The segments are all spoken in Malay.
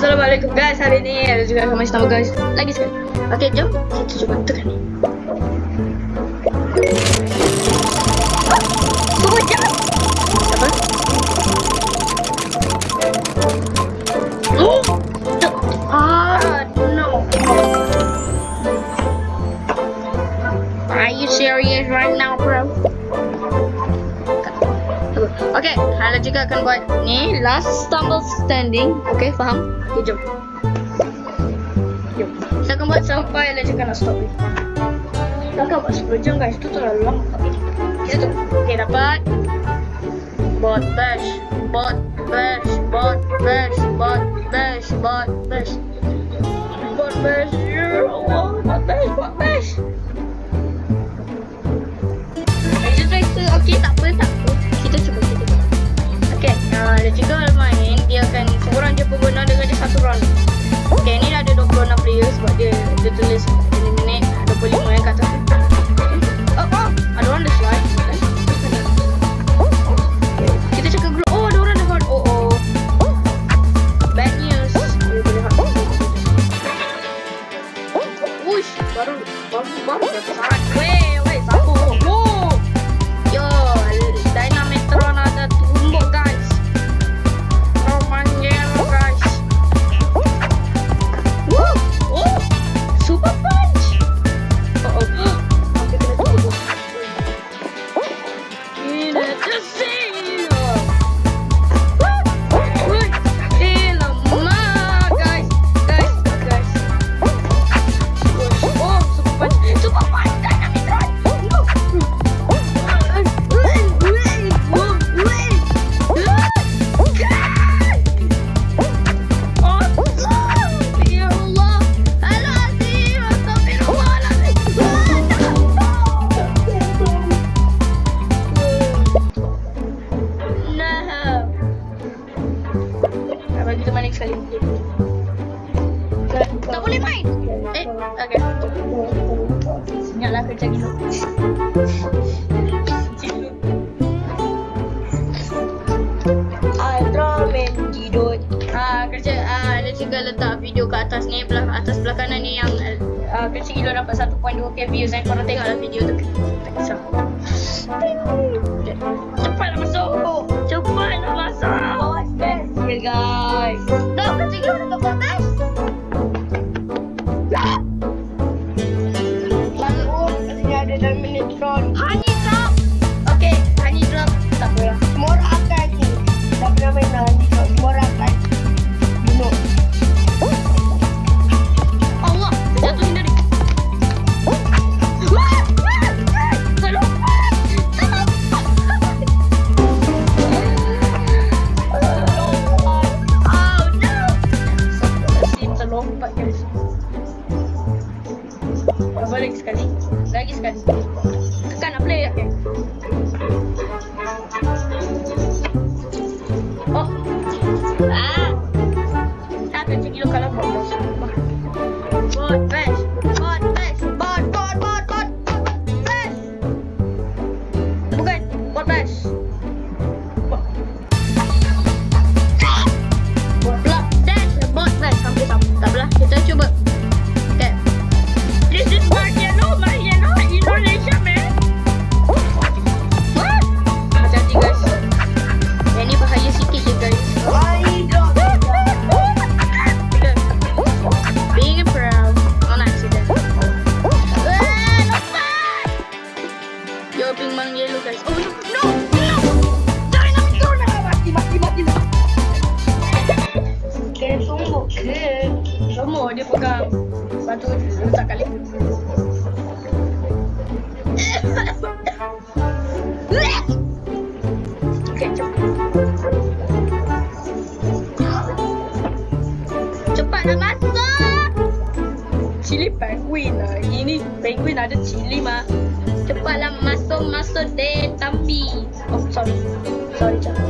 Assalamualaikum guys. Hari ni ada juga sama sama guys. Lagi sekali. Okay jom. Kita cuba. Tekan. Ni Okay, Hala juga akan buat. Ni last stumble standing. Okay, faham? Okay, jom. Jom. Kita akan buat sampai lah cakap nak stop ni. Kita akan buat 10 jam guys. Itu terlalu lama. Okay. Kita tu. Okay, dapat. Bot bash. Bot bash. Bot bash. Bot bash. Bot bash. littlest dia semua dia pegang satu letak kat leher okay, cepat cepat nak masuk. Cili penguin lah. Ini penguin ada cili mah cepatlah masuk masuk deh tambi oh sorry. Sorry cakap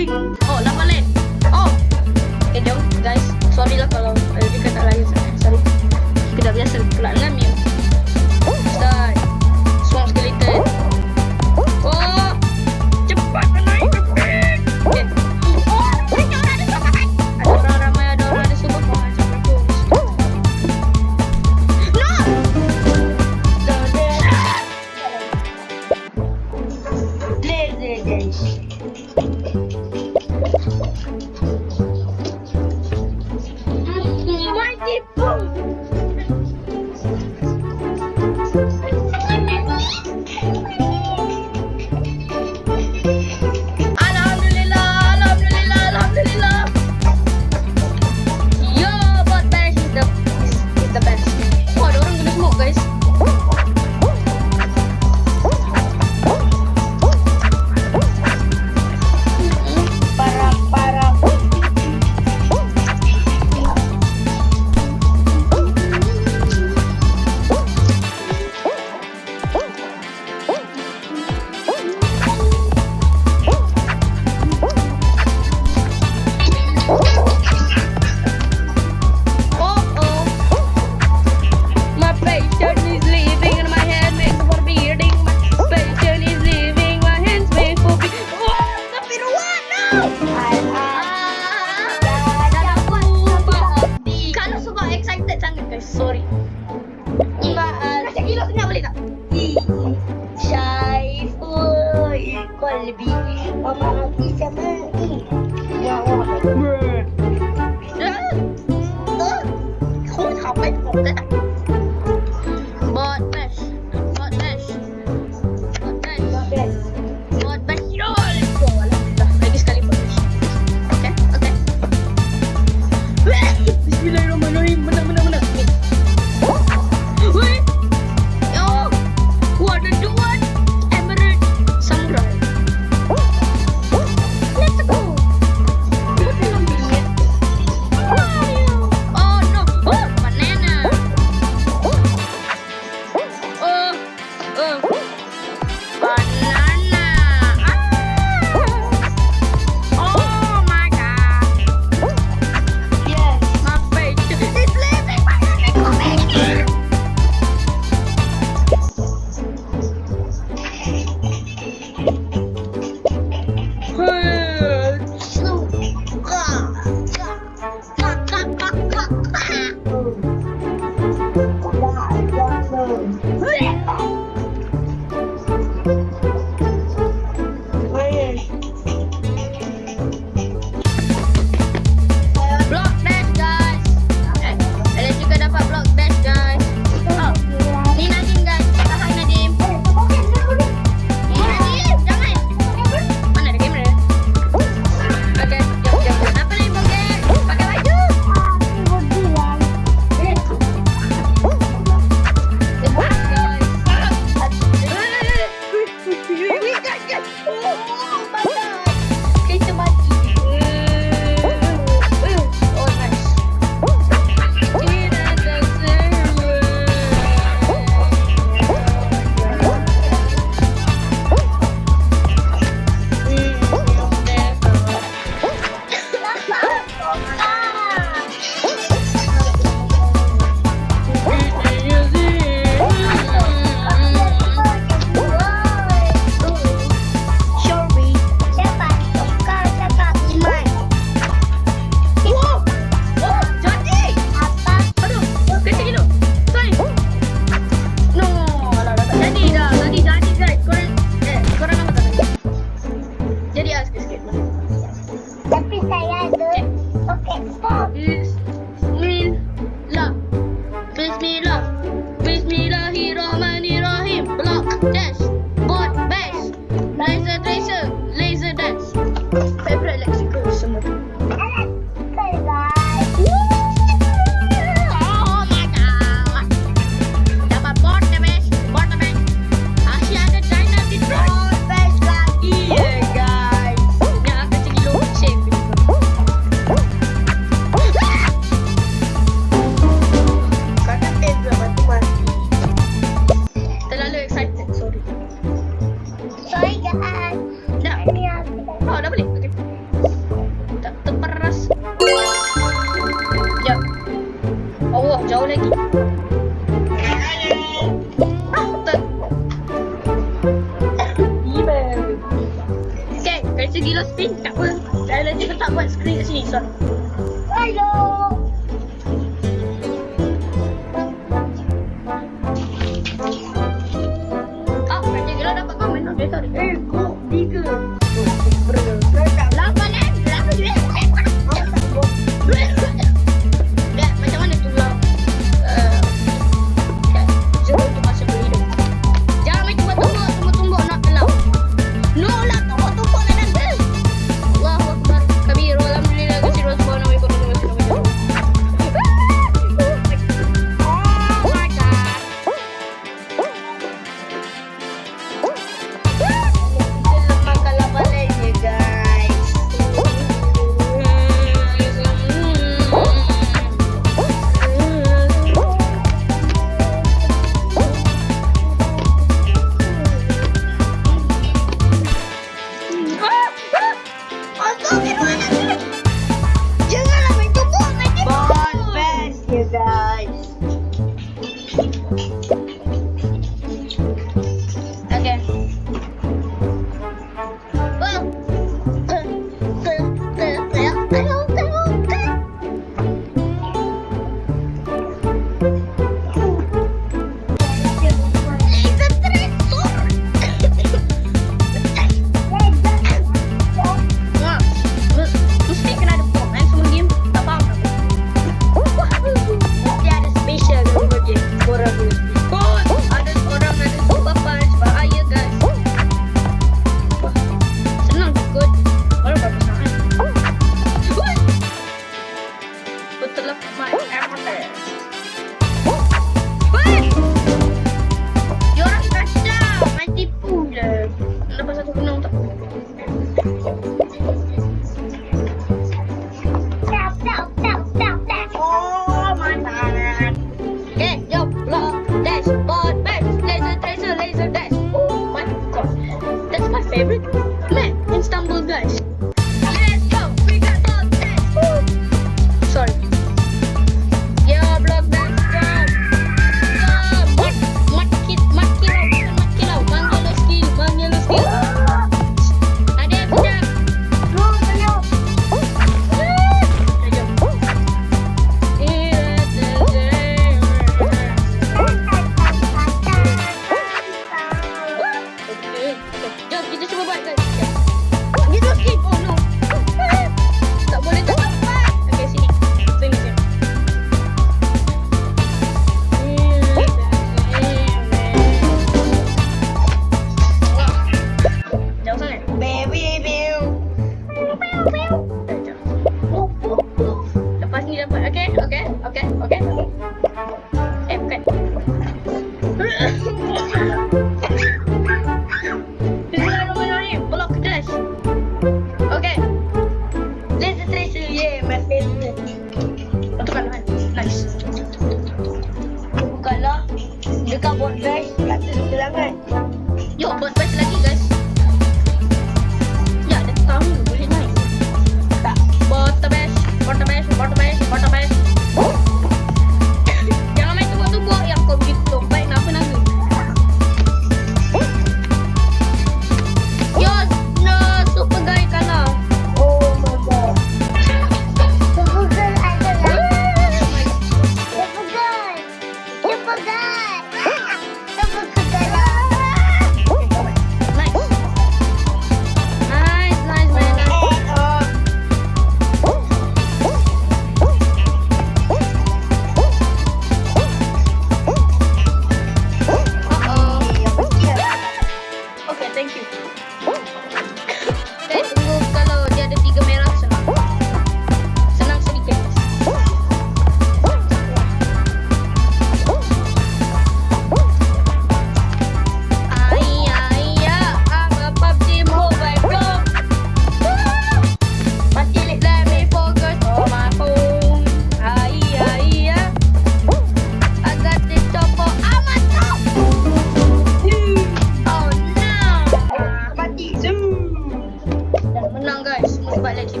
Deci,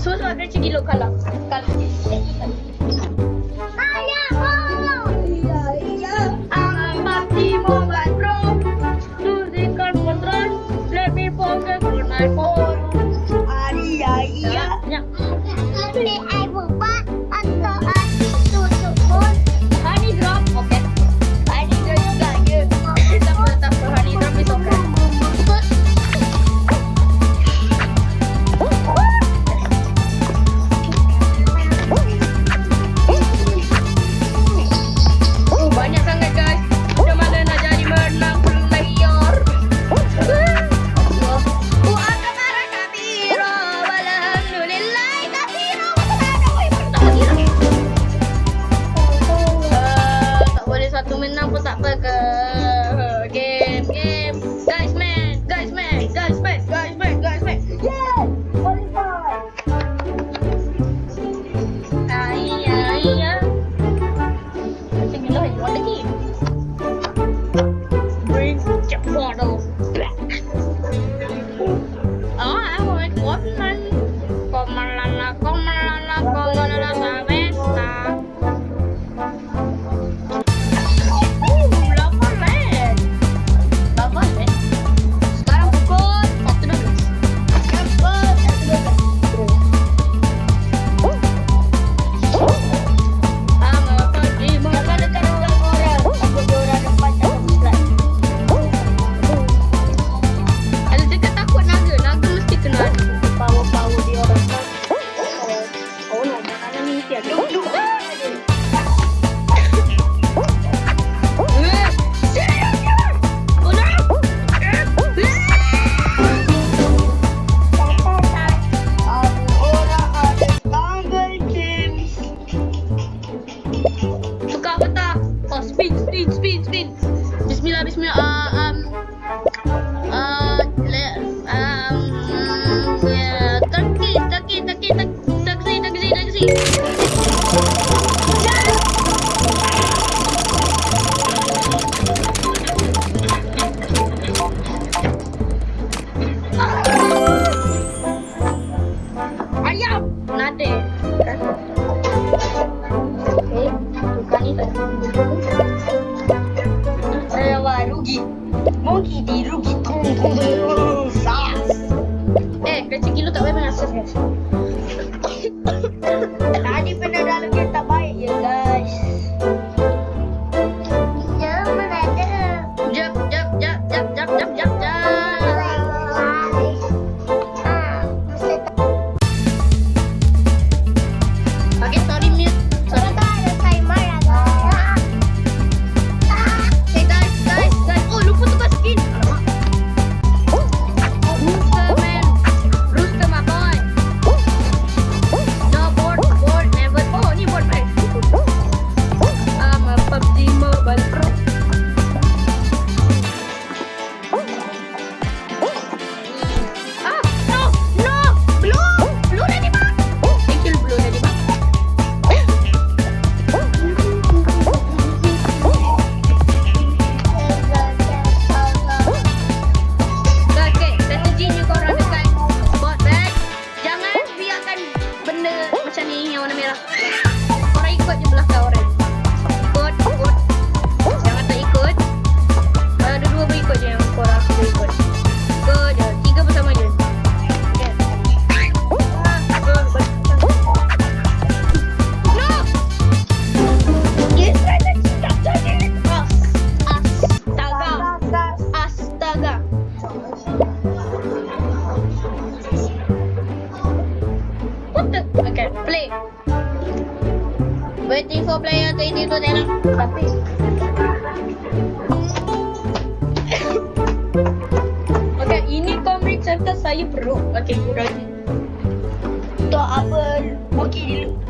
sus aveți ghiloc la calcul. Okay, play. Waiting for player to hit to tenang. Tapi. okay, ini comic chapter saya bro. Okay, kurang. Tak apa. Okay, dulu.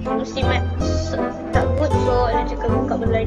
Mesti mat takut so dia cakap buka benda